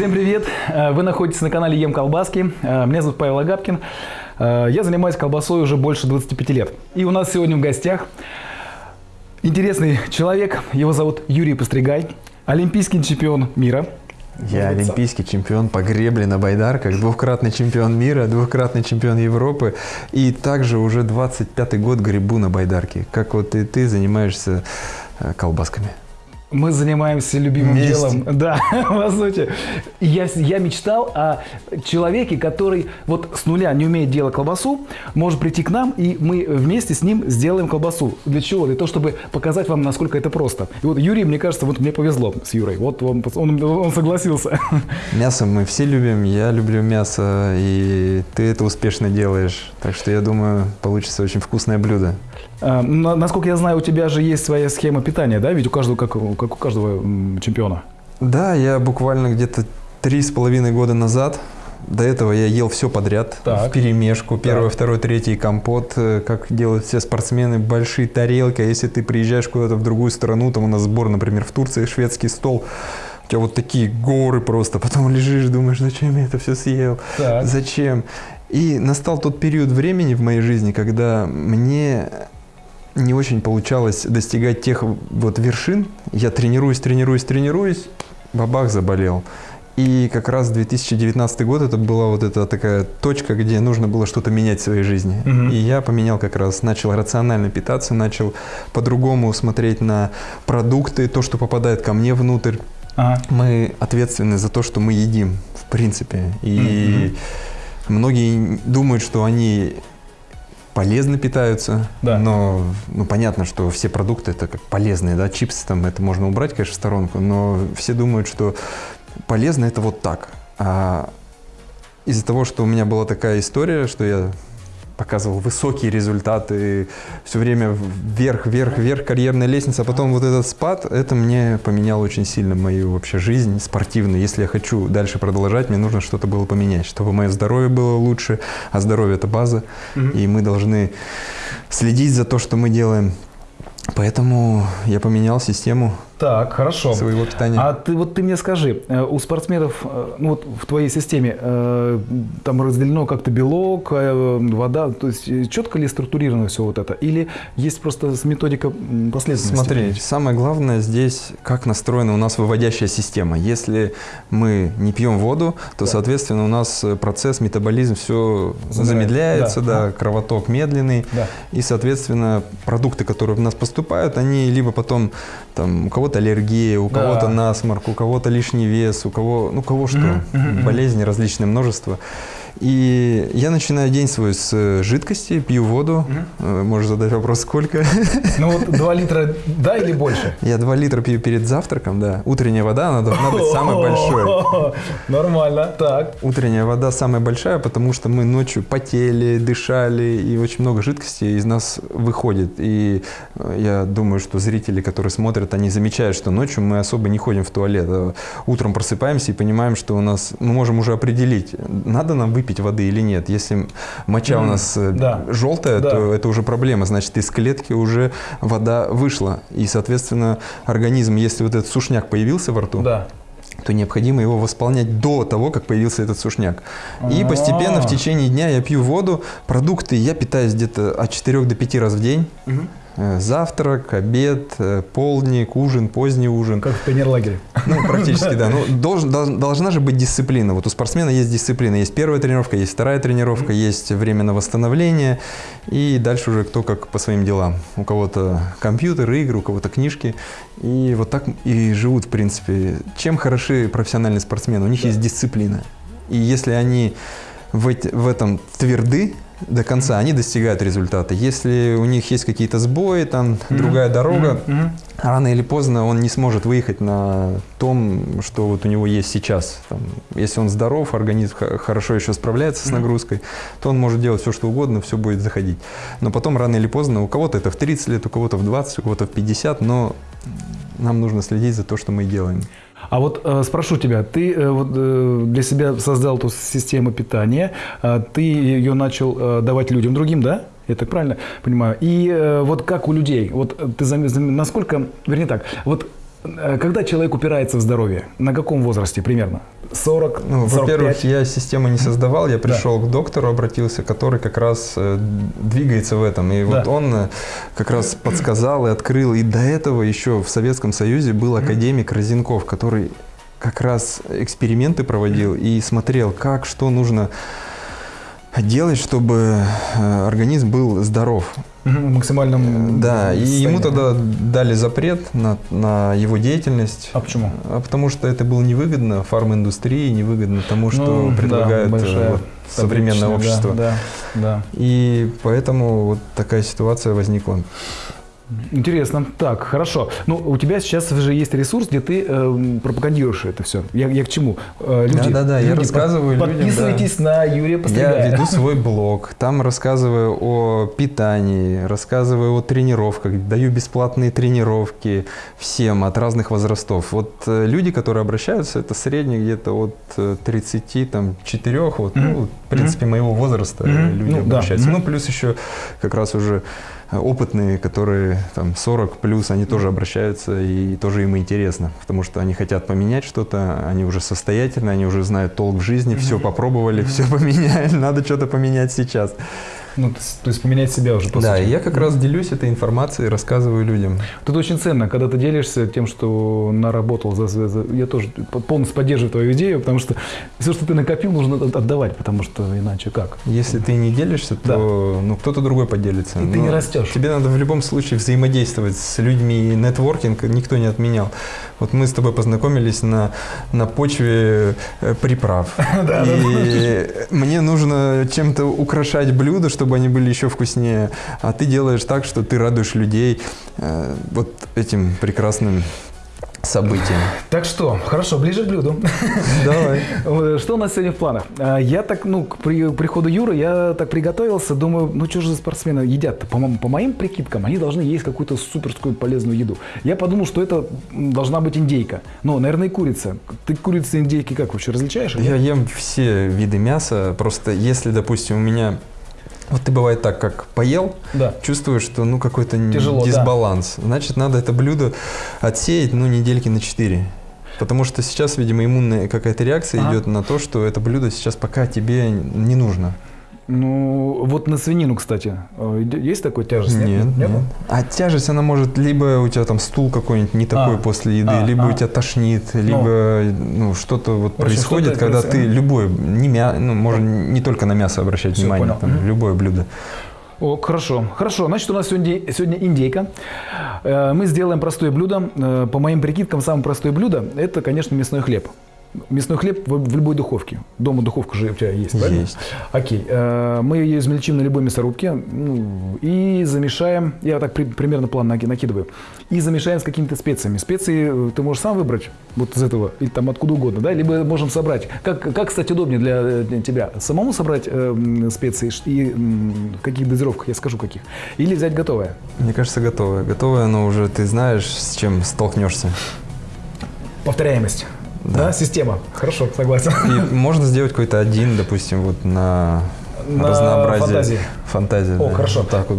Всем привет! Э, Вы находитесь на канале Ем Колбаски. Э, Меня зовут Павел Агапкин. Э, Я занимаюсь колбасой уже больше 25 лет. И у нас сегодня в гостях интересный человек. Его зовут Юрий Постригай, олимпийский чемпион мира. Я олимпийский чемпион по гребле на байдарках, двухкратный чемпион мира, двухкратный чемпион Европы. И также уже 25-й год гребу на байдарке. Как вот и ты занимаешься колбасками. Мы занимаемся любимым Вместе. делом. Да, по сути. Я, я мечтал о человеке, который вот с нуля не умеет делать колбасу, может прийти к нам, и мы вместе с ним сделаем колбасу. Для чего? Для того, чтобы показать вам, насколько это просто. И вот Юрий, мне кажется, вот мне повезло с Юрой. Вот он, он, он согласился. Мясо мы все любим, я люблю мясо, и ты это успешно делаешь. Так что я думаю, получится очень вкусное блюдо. А, на- Насколько я знаю, у тебя же есть своя схема питания, да? Ведь у каждого, как, как у каждого чемпиона. Да, я буквально где-то три с половиной года назад, до этого я ел все подряд, Так. в перемешку, первый, Так. второй, третий компот, э, как делают все спортсмены, большие тарелки, а если ты приезжаешь куда-то в другую страну, там у нас сбор, например, в Турции, шведский стол, у тебя вот такие горы просто, потом лежишь, думаешь, зачем я это все съел, Так. зачем? И настал тот период времени в моей жизни, когда мне не очень получалось достигать тех вот вершин. Я тренируюсь, тренируюсь, тренируюсь, бабах заболел. И как раз 2019 год это была вот эта такая точка, где нужно было что-то менять в своей жизни. Мгм. И я поменял как раз, начал рационально питаться, начал по-другому смотреть на продукты, то, что попадает ко мне внутрь. Ага. Мы ответственны за то, что мы едим, в принципе. И многие думают, что они полезно питаются, Да. но ну, понятно, что все продукты это как полезные, да, чипсы там это можно убрать, конечно, в сторонку, но все думают, что полезно это вот так. А из-за того, что у меня была такая история, что я показывал высокие результаты, все время вверх, вверх, вверх карьерная лестница, а потом вот этот спад, это мне поменяло очень сильно мою вообще жизнь спортивную. Если я хочу дальше продолжать, мне нужно что-то было поменять, чтобы мое здоровье было лучше, а здоровье это база, и мы должны следить за то, что мы делаем. Поэтому я поменял систему Так, хорошо. своего питания. А ты вот ты мне скажи, э, у спортсменов, э, ну вот в твоей системе э, там разделено как-то белок, вода, то есть четко ли структурировано все вот это, или есть просто методика последовательности? Смотри, самое главное здесь, как настроена у нас выводящая система. Если мы не пьем воду, то, Да. соответственно, у нас процесс, метаболизм, все Замирает. замедляется, Да. да, кровоток медленный. Да. И, соответственно, продукты, которые в нас поступают, они либо потом, там, у кого-то аллергия, у Да. кого-то насморк, у кого-то лишний вес, у кого, ну, кого что, болезни различные множество. И я начинаю день свой с э, жидкости, пью воду. Э, Можешь задать вопрос, сколько? Ну вот 2 литра, да или больше? Я 2 литра пью перед завтраком, да. Утренняя вода, она должна быть самой большой. Нормально, так. Утренняя вода самая большая, потому что мы ночью потели, дышали, и очень много жидкости из нас выходит. И э, я думаю, что зрители, которые смотрят, они замечают, что ночью мы особо не ходим в туалет. Утром просыпаемся и понимаем, что у нас, мы можем уже определить, надо нам выпить воды или нет. Если моча у М, нас э, да. желтая, Да. то это уже проблема. Значит, из клетки уже вода вышла. И, соответственно, организм, если вот этот сушняк появился во рту, Да. то необходимо его восполнять до того, как появился этот сушняк. И постепенно А. в течение дня я пью воду, продукты, я питаюсь где-то от 4 до 5 раз в день. Э, Завтрак, обед, э, полдник, ужин, поздний ужин. Как в пионерлагере. Ну, практически, да. Ну, должен- должна же быть дисциплина. Вот у спортсмена есть дисциплина. Есть первая тренировка, есть вторая тренировка, есть время на восстановление. И дальше уже кто как по своим делам. У кого-то компьютер, игры, у кого-то книжки. И вот так и живут, в принципе. Чем хороши профессиональные спортсмены? У них есть дисциплина. И если они в этом тверды до конца, они достигают результата. Если у них есть какие-то сбои, там другая дорога, Мгм. рано или поздно он не сможет выехать на том, что вот у него есть сейчас. Там, если он здоров, организм хорошо еще справляется с нагрузкой, то он может делать все, что угодно, все будет заходить. Но потом рано или поздно, у кого-то это в 30 лет, у кого-то в 20, у кого-то в 50, но нам нужно следить за то, что мы делаем. А вот э, спрошу тебя, ты э, вот, э, для себя создал эту систему питания, э, ты ее начал э, давать людям другим, да? Я так правильно понимаю? И э, вот как у людей, вот э, ты зам- зам- насколько, вернее так, вот Когда человек упирается в здоровье? На каком возрасте примерно? 40, Ну, 45? во-первых, я систему не создавал, я пришел к доктору, обратился, который как раз э, двигается в этом. И вот Да. он э, как раз подсказал и открыл. И до этого еще в Советском Союзе был академик Розенков, который как раз эксперименты проводил и смотрел, как, что нужно делать, чтобы э, организм был здоров. В максимальном Да, и ему состоянии. тогда дали запрет на, на его деятельность. А почему? А потому что это было невыгодно фарминдустрии, невыгодно тому, что Ну, да, предлагает э, большая вот современное общество. Да, да, да. И поэтому вот такая ситуация возникла. Интересно. Так, хорошо. Ну, у тебя сейчас уже есть ресурс, где ты эм, пропагандируешь это все. Я, я к чему? Э, люди, Да-да-да, я люди, рассказываю под- людям, Подписывайтесь на Юрия Я Постригая. веду свой блог, там рассказываю о питании, рассказываю о тренировках, даю бесплатные тренировки всем от разных возрастов. Вот э, люди, которые обращаются, это средний где-то от э, 30, там, 4, вот, Мгм. ну, в принципе, моего возраста Мгм. люди Ну, да. обращаются. Мгм. Ну, плюс еще как раз уже э, опытные, которые там 40 плюс, они тоже обращаются и тоже им интересно, потому что они хотят поменять что-то, они уже состоятельны, они уже знают толк в жизни, все попробовали, все поменяли, надо что-то поменять сейчас. Ну, то есть- поменять себя уже, по да, сути. я как раз делюсь этой информацией, рассказываю людям. Тут очень ценно, когда ты делишься тем, что наработал. За, за- за- Я тоже полностью поддерживаю твою идею, потому что все, что ты накопил, нужно от- отдавать, потому что иначе как? Если ты не делишься, то ну, кто-то другой поделится. И ты Но не растешь. Тебе надо в любом случае взаимодействовать с людьми, и нетворкинг никто не отменял. Вот мы с тобой познакомились на, на почве э, приправ. И мне нужно чем-то украшать блюда, чтобы они были еще вкуснее. А ты делаешь так, что ты радуешь людей э, вот этим прекрасным событием. Так что, хорошо, ближе к блюду. Давай. Что у нас сегодня в планах? А, Я так, ну, к при- приходу Юры, я так приготовился, думаю, ну что же за спортсмены едят? По, по моим прикидкам, они должны есть какую-то суперскую полезную еду. Я подумал, что это должна быть индейка. Но, наверное, и курица. Ты курицы и индейки как вообще различаешь? Я ем все виды мяса, просто если, допустим, у меня... Вот ты бывает так, как поел, Да. чувствуешь, что ну какой-то Тяжело, да. дисбаланс. Значит, надо это блюдо отсеять, ну, недельки на 4. Потому что сейчас, видимо, иммунная какая-то реакция Ага. идет на то, что это блюдо сейчас пока тебе не нужно. Ну, вот на свинину, кстати, иде- есть такой тяжесть? Нет, Нету? нет. А тяжесть, она может либо у тебя там стул какой-нибудь не такой А. после еды, А, либо а. у тебя тошнит, либо ну, что-то вот общем, происходит, что-то когда ты любое, не мя... ну, можно не только на мясо обращать Всё, внимание, понял. там, Мгм. любое блюдо. О, хорошо. Хорошо. Значит, у нас сегодня, сегодня индейка. Э, Мы сделаем простое блюдо. Э, По моим прикидкам, самое простое блюдо – это, конечно, мясной хлеб. Мясной хлеб в, в любой духовке. Дома духовка же у тебя есть, правильно? Есть. Окей. Э, Мы ее измельчим на любой мясорубке ну, и замешаем. Я так при- примерно план наки- накидываю. И замешаем с какими-то специями. Специи э, ты можешь сам выбрать вот из этого или там откуда угодно, да? Либо можем собрать. Как, как кстати, удобнее для, э, тебя? Самому собрать э, специи и в каких дозировках, я скажу каких. Или взять готовое. Мне кажется, готовое. Готовое, оно уже ты знаешь, с чем столкнешься. Повторяемость. Да, система. Хорошо, согласен. И можно сделать какой-то один, допустим, вот на, На разнообразие. фантазии. Фантазия. О, да. хорошо. Вот так вот.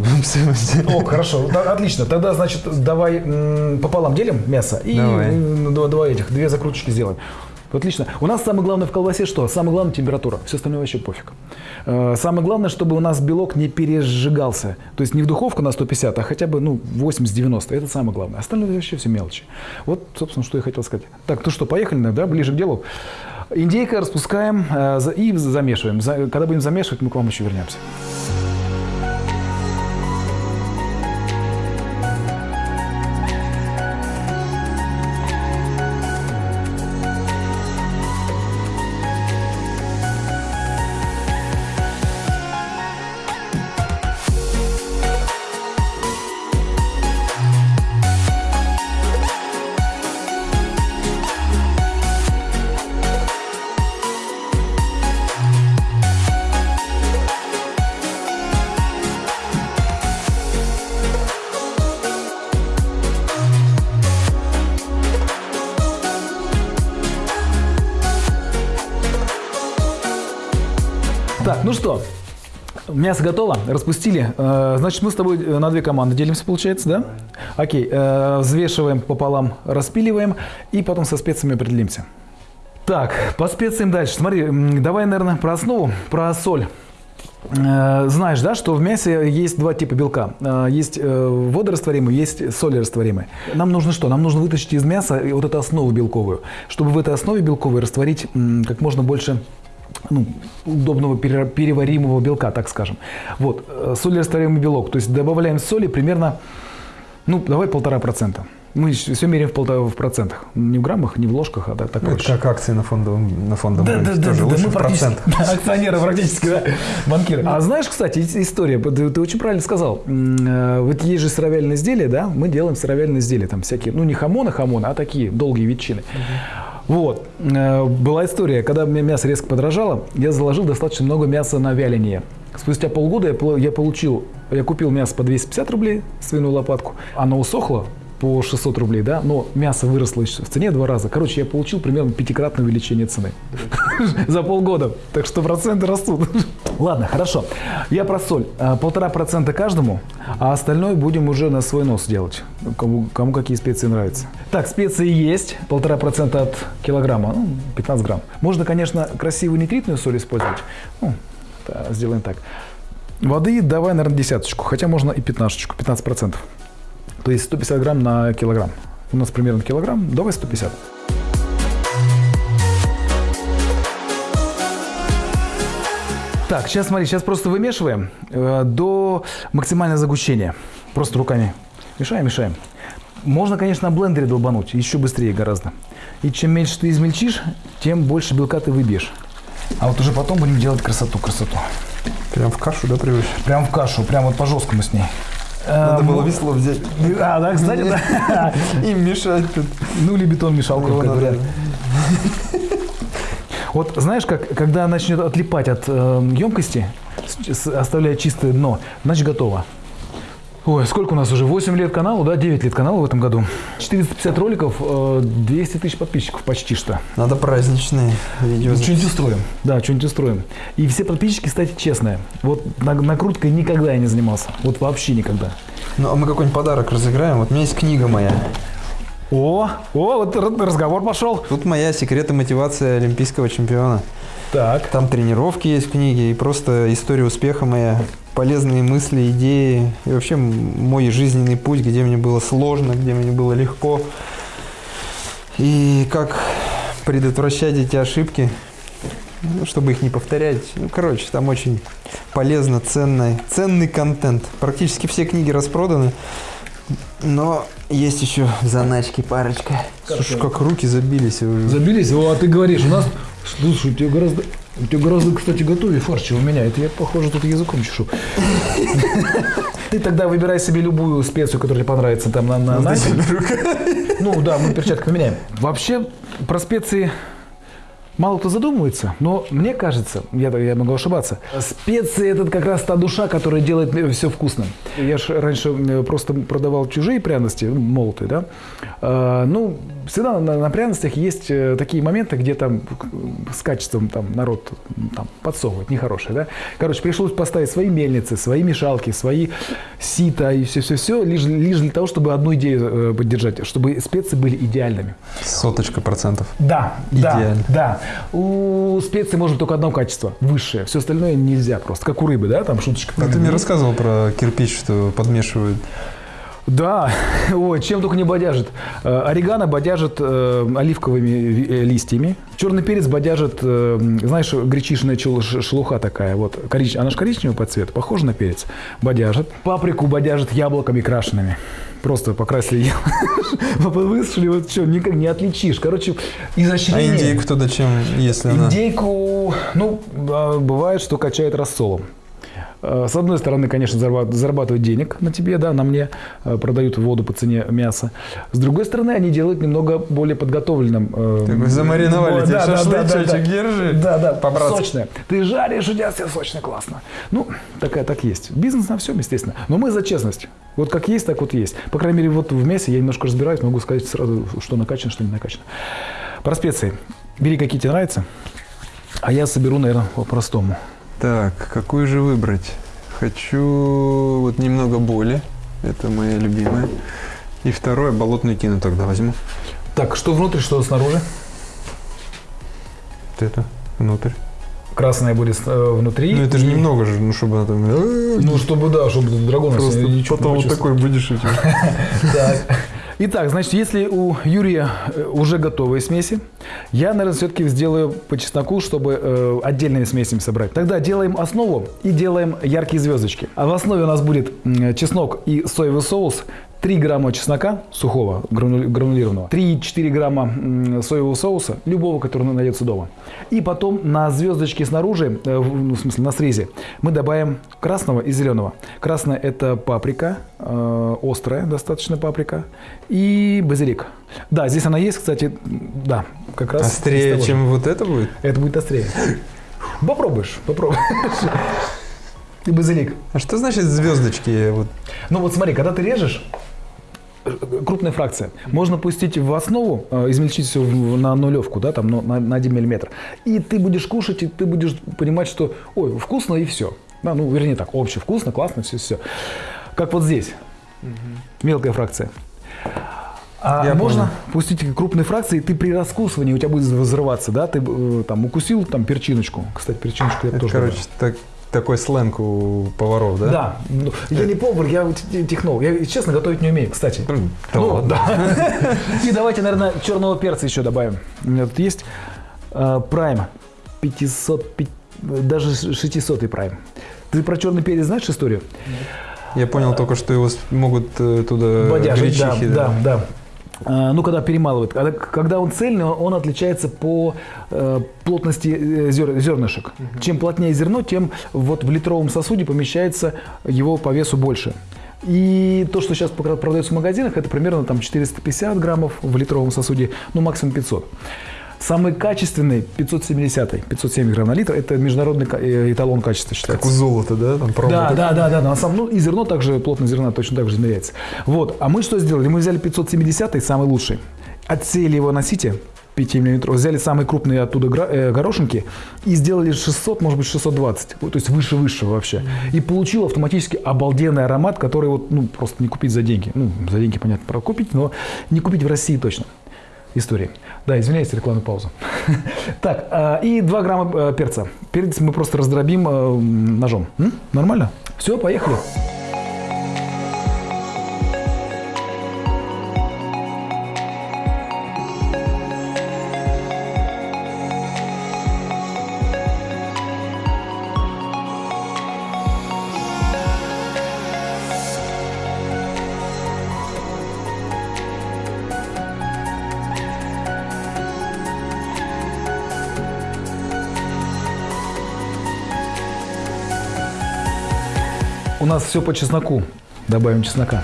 О, хорошо, Да, отлично. Тогда, значит, давай пополам делим мясо и Давай. два этих, две закруточки сделаем. Отлично. У нас самое главное в колбасе что? Самое главное температура. Все остальное вообще пофиг. Э, Самое главное, чтобы у нас белок не пережигался. То есть не в духовку на 150, а хотя бы ну, 80-90. Это самое главное. Остальное вообще все мелочи. Вот, собственно, что я хотел сказать. Так, ну что, поехали, да, ближе к делу. Индейка распускаем э, и замешиваем. За- Когда будем замешивать, мы к вам еще вернемся. Ну что, Мясо готово, распустили. Э, Значит, мы с тобой э, на две команды делимся, получается, да? Окей, э, взвешиваем пополам, распиливаем и потом со специями определимся. Так, по специям дальше. Смотри, давай, наверное, про основу, про соль. Знаешь, да, что в мясе есть два типа белка. Есть водорастворимый, есть солерастворимый. Нам нужно что? Нам нужно вытащить из мяса вот эту основу белковую, чтобы в этой основе белковой растворить как можно больше ну, удобного пере- переваримого белка, так скажем. Вот, э, солерастворимый белок. То есть добавляем соли примерно, ну, давай полтора процента. Мы все меряем в, полтора, в процентах. Не в граммах, не в ложках, а так, так Ну, это проще. как акции на фондовом, на фондовом Да, рынке. да, Тоже да, лучше мы практически процент. да, акционеры практически, да, банкиры. А знаешь, кстати, ис- история, ты, ты очень правильно сказал. Э, Вот есть же сыровяльные изделия, да, мы делаем сыровяльные изделия, там всякие, ну не хамоны, хамоны, а такие долгие ветчины. Вот, Э, была история, когда мясо резко подорожало, я заложил достаточно много мяса на вяление. Спустя полгода я, я получил, я купил мясо по 250 рублей, свиную лопатку, оно усохло по 600 рублей, да, но мясо выросло в цене два раза. Короче, я получил примерно пятикратное увеличение цены за полгода. Так что проценты растут. Ладно, хорошо. Я про соль. А, Полтора процента каждому, а остальное будем уже на свой нос делать. Кому, кому какие специи нравятся. Так, специи есть. Полтора процента от килограмма, ну, 15 грамм. Можно, конечно, красивую нитритную соль использовать. Ну, да, сделаем так. Воды давай, наверное, десяточку, хотя можно и пятнашечку, 15 процентов. То есть 150 грамм на килограмм. У нас примерно килограмм, давай 150. Так, сейчас смотри, сейчас просто вымешиваем э, до максимального загущения. Просто руками мешаем, мешаем. Можно, конечно, на блендере долбануть, еще быстрее гораздо. И чем меньше ты измельчишь, тем больше белка ты выбьешь. А вот уже потом будем делать красоту, красоту. Прям в кашу, да, привычно? Прям в кашу, прям вот по жесткому с ней. Надо Э, было весло взять. А, да, кстати, да. И мешать тут. Ну или бетон мешалку, Его как говорят. Вот знаешь, как, когда начнет отлипать от э, емкости, с- оставляя чистое дно, значит готово. Ой, сколько у нас уже? 8 лет каналу, да? 9 лет каналу в этом году. 450 роликов, э, 200 тысяч подписчиков почти что. Надо праздничные видео. Что-нибудь устроим. Да, что-нибудь устроим. И все подписчики, кстати, честные. Вот на- накруткой никогда я не занимался. Вот вообще никогда. Ну, а мы какой-нибудь подарок разыграем. Вот у меня есть книга моя. О, о, вот разговор пошел. Тут моя секреты мотивации олимпийского чемпиона. Так. Там тренировки есть в книге и просто история успеха моя, полезные мысли, идеи и вообще мой жизненный путь, где мне было сложно, где мне было легко. И как предотвращать эти ошибки, ну, чтобы их не повторять. Ну, короче, там очень полезно, ценный, ценный контент. Практически все книги распроданы, но есть еще в заначке парочка. Слушай, как руки забились. Забились? О, а ты говоришь, у нас... Слушай, у тебя гораздо... У тебя гораздо, кстати, готовее фарш, чем у меня. Это я, похоже, тут языком чешу. Ты тогда выбирай себе любую специю, которая тебе понравится там на, на, на. Ну да, мы перчатки поменяем. Вообще, про специи мало кто задумывается, но мне кажется, я, я могу ошибаться, специи это как раз та душа, которая делает все вкусным. Я же раньше э, просто продавал чужие пряности, ну, молотые, да. А, ну, всегда на, на пряностях есть э, такие моменты, где там с качеством там народ там, подсовывает нехорошее, да. Короче, пришлось поставить свои мельницы, свои мешалки, свои сита и все-все-все, лишь, лишь для того, чтобы одну идею э, поддержать, чтобы специи были идеальными. Соточка процентов. Да, Идеально. да, да. У специй может только одно качество, высшее. Все остальное нельзя просто, как у рыбы, да, там шуточка. А ты мне рассказывал про кирпич, что подмешивают. Да, ой, чем только не бодяжит. Э, Орегано бодяжит э, оливковыми э, листьями. Черный перец бодяжит, э, знаешь, гречишная шелуха такая, вот, корич- она же коричневая по цвету, похожа на перец. Бодяжит. Паприку бодяжит яблоками крашенными. Просто покрасили яблоко, высушили, вот что, никак не отличишь. Короче, А изощрение. индейку туда чем, если она... Индейку, ну, а, бывает, что качает рассолом. А, С одной стороны, конечно, зарабат- зарабатывают денег на тебе, да, на мне, а, продают воду по цене мяса. С другой стороны, они делают немного более подготовленным. э, Так вы замариновали да, тебе да, да, шашлычочек, да, да. держи. Да, да, По-братски. сочное. Ты жаришь, у тебя все сочно, классно. Ну, такая так есть. Бизнес на всем, естественно. Но мы за честность. Вот как есть, так вот есть. По крайней мере, вот в мясе я немножко разбираюсь, могу сказать сразу, что накачано, что не накачано. Про специи. Бери, какие тебе нравятся. А я соберу, наверное, по-простому. Так, какую же выбрать? Хочу вот немного боли. Это моя любимая. И второе, болотную кину тогда возьму. Так, что внутрь, что снаружи? Вот это, внутрь. Красное будет э, внутри. Ну это же и- немного же, ну чтобы она там... Ну, чтобы, да, чтобы драгон Просто потом вот такой будешь этим. Так. Итак, значит, если у Юрия э, уже готовые смеси, я, наверное, все-таки сделаю по чесноку, чтобы э, отдельными смесями собрать. Тогда делаем основу и делаем яркие звездочки. А в основе у нас будет чеснок и соевый соус. 3 грамма чеснока сухого, грану- гранулированного, 3-4 грамма соевого соуса, любого, который найдется дома. И потом на звездочке снаружи, э, в ну, в смысле на срезе, мы добавим красного и зеленого. Красная – это паприка, э, острая достаточно паприка, и базилик. Да, здесь она есть, кстати, да, как раз. Острее, чем вот это будет? Это будет острее. Попробуешь, попробуешь. И базилик. А что значит звездочки? Вот Ну вот смотри, когда ты режешь, крупная фракция, можно пустить в основу, э, измельчить все на нулевку, да, там ну, на, на 1 миллиметр. И ты будешь кушать, и ты будешь понимать, что, ой, вкусно и все. Да, ну, вернее так, общее, вкусно, классно, все, все. Как вот здесь. Мелкая фракция. А Я можно понял. пустить крупные фракции, и ты при раскусывании у тебя будет взрываться, да, ты э, там укусил там перчиночку. Кстати, перчиночку я это, тоже короче, так- такой сленг у поваров, да? Да. Ну, Я не повар, я технолог. Я, честно, готовить не умею, кстати. Да Ну, ладно. да. И давайте, наверное, черного перца еще добавим. У меня тут есть э, прайм. 500, пи- даже 600 прайм. Ты про черный перец знаешь историю? Я понял только, что его могут э, туда Бодяжить, да, гречихи, да, да. А, Ну, когда перемалывают. Когда, когда он цельный, он отличается по э, плотности э, зер- зернышек. Чем плотнее зерно, тем вот в литровом сосуде помещается его по весу больше. И то, что сейчас продается в магазинах, это примерно там 450 граммов в литровом сосуде, ну максимум 500. Самый качественный 570, 570 грамм на литр, это международный э, эталон качества считается. Как у золота, да? Там Да, да, да, да, на самом, ну и зерно также, плотность зерна точно так же измеряется. Вот, а мы что сделали? Мы взяли 570 самый лучший, отсеяли его на сите 5 мм, взяли самые крупные оттуда э, горошинки и сделали 600, может быть 620, вот, то есть выше-выше вообще. И получил автоматически обалденный аромат, который вот, ну, просто не купить за деньги. Ну, за деньги, понятно, про купить, но не купить в России точно. Истории. Да, извиняюсь, рекламную паузу. Так, а, и 2 грамма э, перца. Перец мы просто раздробим э, ножом. Нормально? Все, поехали. Нас все по чесноку. Добавим чеснока.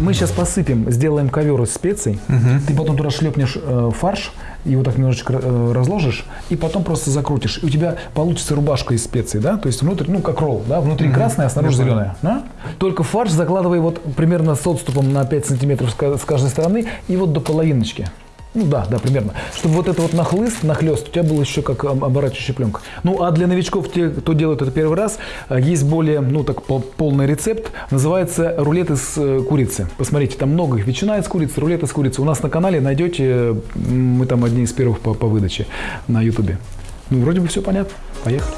Мы сейчас посыпем, сделаем ковер из специй. Ты потом туда шлепнешь э, фарш, его так немножечко э, разложишь, и потом просто закрутишь. И у тебя получится рубашка из специй, да? То есть внутрь, ну, как ролл, да? Внутри красная, а снаружи зеленая. да? Только фарш закладывай вот примерно с отступом на 5 сантиметров с каждой стороны и вот до половиночки. Ну да, да, примерно. Чтобы вот это вот нахлыст, нахлест у тебя был еще как об- оборачивающая пленка. Ну а для новичков, те, кто делает это первый раз, э, есть более, ну так, пол- полный рецепт. Называется рулет из э, курицы. Посмотрите, там много их. Ветчина из курицы, рулет из курицы. У нас на канале найдете, мы там одни из первых по, по выдаче на ютубе. Ну, вроде бы все понятно. Поехали.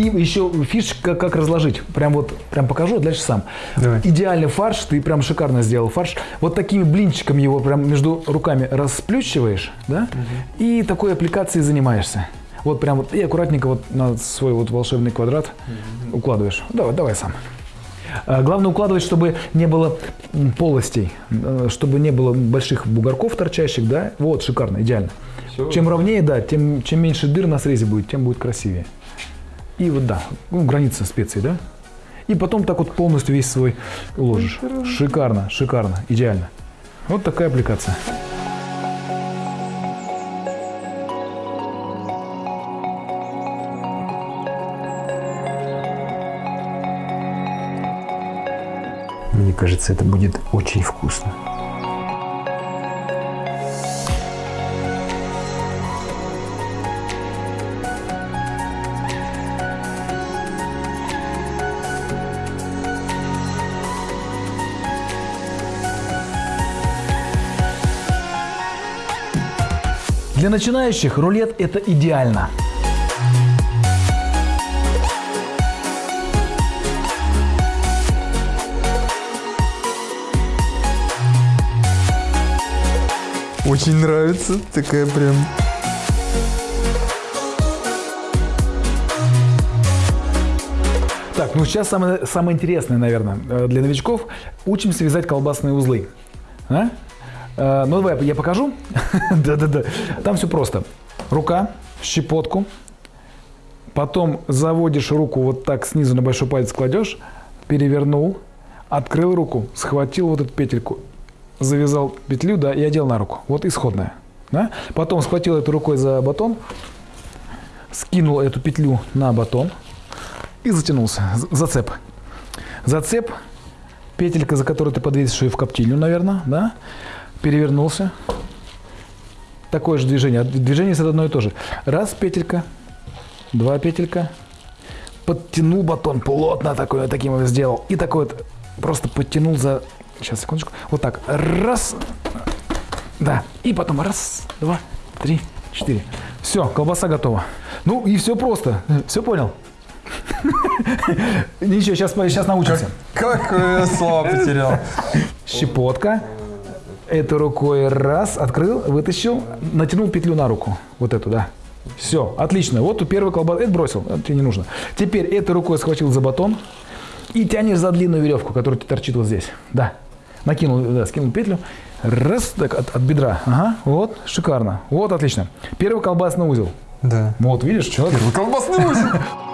И еще фишка, как разложить. Прям вот, прям покажу, а дальше сам. Давай. Идеальный фарш, ты прям шикарно сделал фарш. Вот такими блинчиками его прям между руками расплющиваешь, да, и такой аппликацией занимаешься. Вот прям вот и аккуратненько вот на свой вот волшебный квадрат укладываешь. Давай, давай сам. А, Главное укладывать, чтобы не было полостей, э, чтобы не было больших бугорков торчащих, да. Вот, шикарно, идеально. Всё. Чем ровнее, да, тем чем меньше дыр на срезе будет, тем будет красивее. И вот да, ну, граница специй, да. И потом так вот полностью весь свой ложишь. Шикарно, шикарно, идеально. Вот такая аппликация. Мне кажется, это будет очень вкусно. Для начинающих рулет это идеально. Очень нравится. Такая прям... Так, ну сейчас самое, самое интересное, наверное, э, для новичков. Учимся вязать колбасные узлы. А? Э, Ну, давай я покажу. Да-да-да. Там все просто. Рука, щепотку. Потом заводишь руку вот так снизу на большой палец кладешь, перевернул, открыл руку, схватил вот эту петельку, завязал петлю, да, и одел на руку. Вот исходная. Да? Потом схватил эту рукой за батон, скинул эту петлю на батон и затянулся. Зацеп. Зацеп, петелька, за которую ты подвесишь ее в коптильню, наверное, да? Перевернулся. Такое же движение. Движение это одно и то же. Раз петелька, два петелька. Подтянул батон плотно такой, вот таким вот сделал. И такой вот просто подтянул за... Сейчас, секундочку. Вот так. Раз. Да. И потом раз, два, три, четыре. Все, колбаса готова. Ну и все просто. Все понял? Ничего, сейчас, сейчас научимся. Как я слова потерял. Щепотка. Этой рукой раз, открыл, вытащил, натянул петлю на руку. Вот эту, да. Все, отлично. Вот у первой колбасы. Это бросил, это тебе не нужно. Теперь этой рукой схватил за батон и тянешь за длинную веревку, которая торчит вот здесь. Да. Накинул, да, скинул петлю. Раз, так, от, от бедра. Ага, вот, шикарно. Вот, отлично. Первый колбасный узел. Да. Вот, видишь, человек Колбасный узел.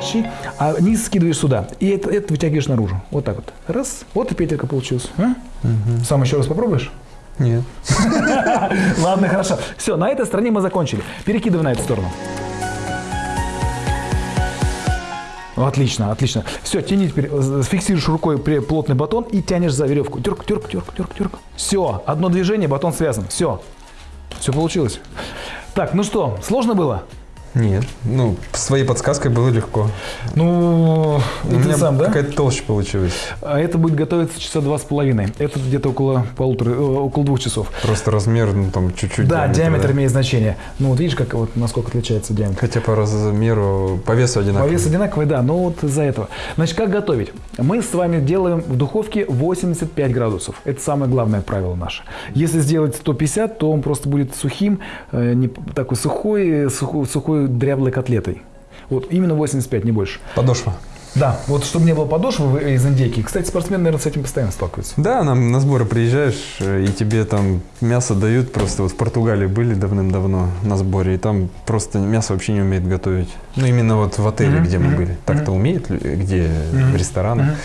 Щи, а низ скидываешь сюда. И это, это вытягиваешь наружу. Вот так вот. Раз. Вот и петелька получилась. А? Сам еще раз попробуешь? Нет. Ладно, хорошо. Все, на этой стороне мы закончили. Перекидывай на эту сторону. Отлично, отлично. Все, тяни теперь, э, фиксируешь рукой при- плотный батон и тянешь за веревку. Тюрк, тюрк, тюрк, тюрк, тюрк. Все, одно движение, батон связан. Все. Все получилось. Так, ну что, сложно было? Нет. Ну, с твоей подсказкой было легко. Ну, У ты меня сам, да? какая-то толще получилась. А это будет готовиться часа два с половиной. Это где-то около полутора, э, около двух часов. Просто размер, ну, там, чуть-чуть. Да, диаметр да. имеет значение. Ну, вот видишь, как вот насколько отличается диаметр. Хотя по размеру, по весу По одинаково. весу одинаковый, да, но вот из-за этого. Значит, как готовить? Мы с вами делаем в духовке 85 градусов. Это самое главное правило наше. Если сделать 150, то он просто будет сухим, э, не, такой сухой, сухой, сухой дряблой котлетой. Вот именно 85, не больше. Подошва. Да, вот чтобы не было подошвы из индейки. Кстати, спортсмены, наверное, с этим постоянно сталкиваются. Да, нам на сборы приезжаешь, э, и тебе там мясо дают. Просто вот в Португалии были давным-давно на сборе, и там просто мясо вообще не умеет готовить. Ну, именно вот в отеле, Мгм, где мы мгм, были. Так-то умеет, где Мгм, в ресторанах. мгм.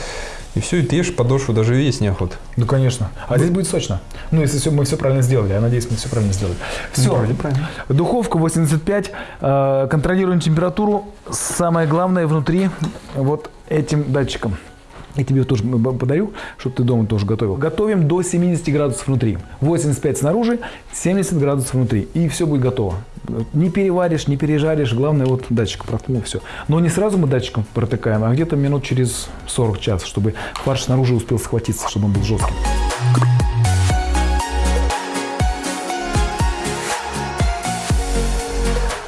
И все, и ты ешь подошву, даже есть неохота. Ну, конечно. А здесь будет сочно. Ну, если всё- мы все правильно сделали. Я надеюсь, мы все правильно сделали. Все. Вроде правильно. Духовка 85. э, контролируем температуру. Самое главное внутри вот этим датчиком. Я тебе тоже подарю, чтобы ты дома тоже готовил. Готовим до 70 градусов внутри. 85 снаружи, 70 градусов внутри. И все будет готово. Не переваришь, не пережаришь. Главное, вот датчик проткнул, все. Но не сразу мы датчиком протыкаем, а где-то минут через 40 час, чтобы фарш снаружи успел схватиться, чтобы он был жестким.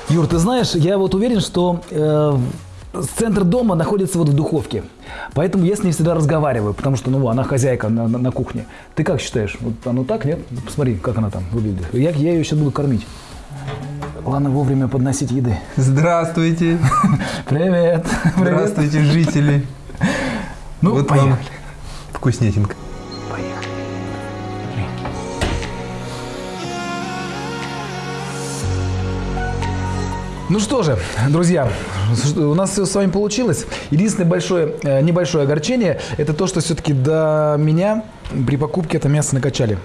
Юр, ты знаешь, я вот уверен, что э, центр дома находится вот в духовке. Поэтому я с ней всегда разговариваю, потому что, ну, она хозяйка на, на- на кухне. Ты как считаешь? Вот оно так, нет? Посмотри, как она там выглядит. Я, я ее сейчас буду кормить. Главное вовремя подносить еды. Здравствуйте. Привет. Здравствуйте, жители. Ну, Вот поехали. вкуснятинка. Ну что же, друзья, у нас все с вами получилось. Единственное большое, э, небольшое огорчение, это то, что все-таки до меня при покупке это мясо накачали.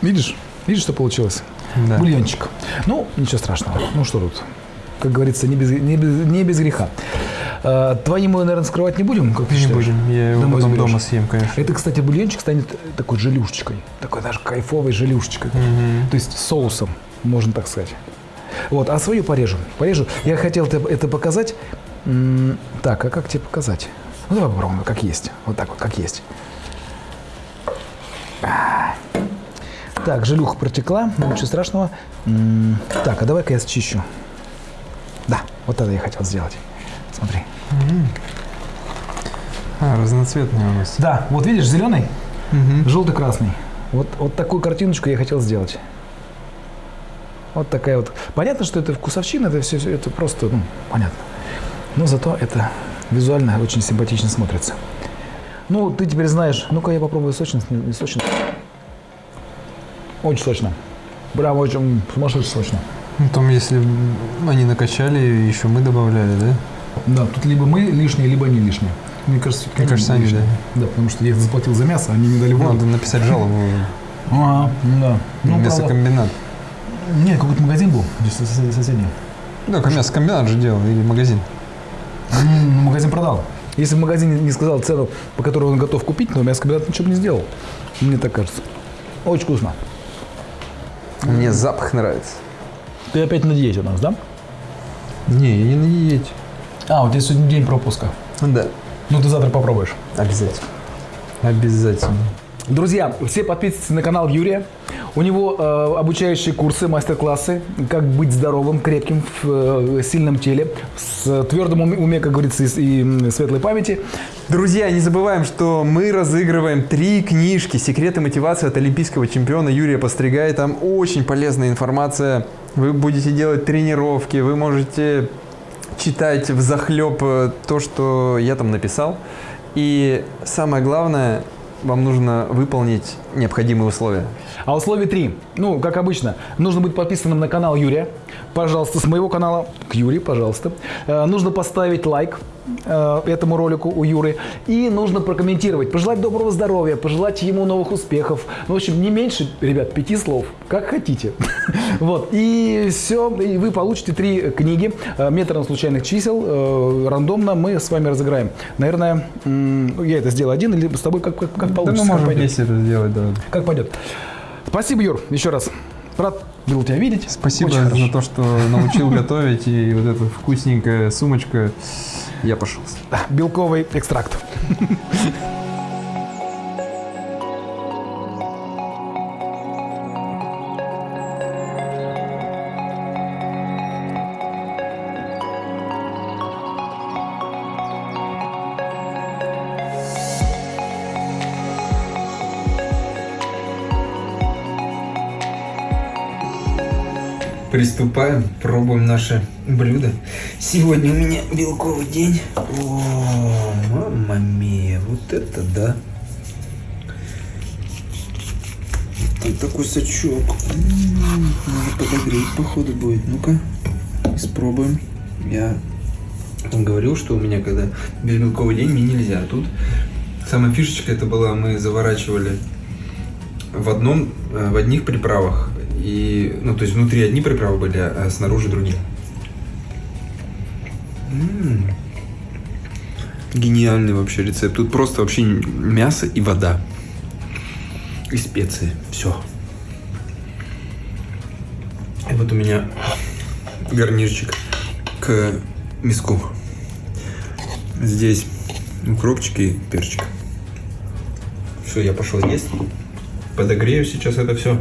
Видишь? Видишь, что получилось? Да. Бульончик. Ну, ничего страшного. Ну что тут? Как говорится, не без, не без, не без греха. А, твои мы, наверное, скрывать не будем, как ты Не считаешь? будем, я его Домой потом заберешь? дома съем, конечно. Это, кстати, бульончик станет такой желюшечкой. Такой даже кайфовой желюшечкой. Мгм. То есть соусом, можно так сказать. Вот, а свою порежу. Порежу. Я хотел это, показать. Так, а как тебе показать? Ну, давай попробуем, как есть. Вот так вот, как есть. Так, желюха протекла, ну, ничего страшного. Так, а давай-ка я счищу. Да, вот это я хотел сделать. Смотри. А, разноцветные у нас. Да, вот видишь, зеленый, Мгм. желтый-красный. Вот, вот такую картиночку я хотел сделать. Вот такая вот. Понятно, что это вкусовщина, это все, это просто, ну, понятно. Но зато это визуально очень симпатично смотрится. Ну, ты теперь знаешь. Ну-ка, я попробую сочность, не, не сочность. Очень сочно. Прям очень сумасшедше сочно. Ну, там, если они накачали, еще мы добавляли, да? Да, тут либо мы лишние, либо они лишние. Мне кажется, Мне кажется, они, лишние. Да, потому что я заплатил за мясо, они не дали воду. Надо написать жалобу Ага, да. Ну, правда, мясокомбинат. Нет, какой-то магазин был, здесь сос- соседний. Да, мясокомбинат же делал, или магазин. М, Магазин продал. Если бы магазин не сказал цену, по которой он готов купить, но мясокомбинат ничего бы не сделал. Мне так кажется. Очень вкусно. Мне запах нравится. Ты опять на диете у нас, да? Не, я не на диете. А, у тебя сегодня день пропуска. Да, Ну, ты завтра попробуешь. обязательно. Обязательно. Друзья, все подписывайтесь на канал Юрия. У него э, обучающие курсы, мастер-классы, как быть здоровым, крепким в э, сильном теле, с твердым уме, уме, как говорится, и, и, светлой памяти. Друзья, не забываем, что мы разыгрываем три книжки «Секреты мотивации» от олимпийского чемпиона Юрия Постригая. Там очень полезная информация. Вы будете делать тренировки, вы можете читать в захлеб то, что я там написал. И самое главное, вам нужно выполнить необходимые условия. А условие три. Ну, как обычно, нужно быть подписанным на канал Юрия. Пожалуйста, с моего канала к Юре, пожалуйста. Э, нужно поставить лайк э, этому ролику у Юры. И нужно прокомментировать, пожелать доброго здоровья, пожелать ему новых успехов. Ну, в общем, не меньше, ребят, пяти слов, как хотите. Вот. И все, и вы получите три книги э, методом случайных чисел. э, Рандомно мы с вами разыграем. Наверное, я это сделаю один или с тобой как, как, как получится. как пойдет. это сделать, да. Как пойдет. Спасибо, Юр, еще раз. Рад был тебя видеть. Спасибо Очень хорошо. за то, что научил готовить. И вот эта вкусненькая сумочка. Я пошел. Белковый экстракт. Приступаем, пробуем наше блюдо. Сегодня у меня белковый день. О, мамма мия, вот это да. Там такой сачок. М, Надо подогреть, походу, будет. Ну-ка, испробуем. Я говорил, что у меня, когда безбелковый день, мне нельзя. Тут самая фишечка это была, мы заворачивали в одном, э, в одних приправах. И, ну, то есть внутри одни приправы были, а снаружи другие. М. Гениальный вообще рецепт. Тут просто вообще мясо и вода. И специи. Все. И вот у меня гарнирчик к миску. Здесь укропчик и перчик. Все, я пошел есть. Подогрею сейчас это все.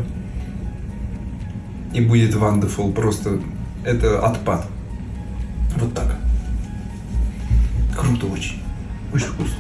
И будет wonderful. Просто это отпад. Вот так. Круто очень. Очень вкусно.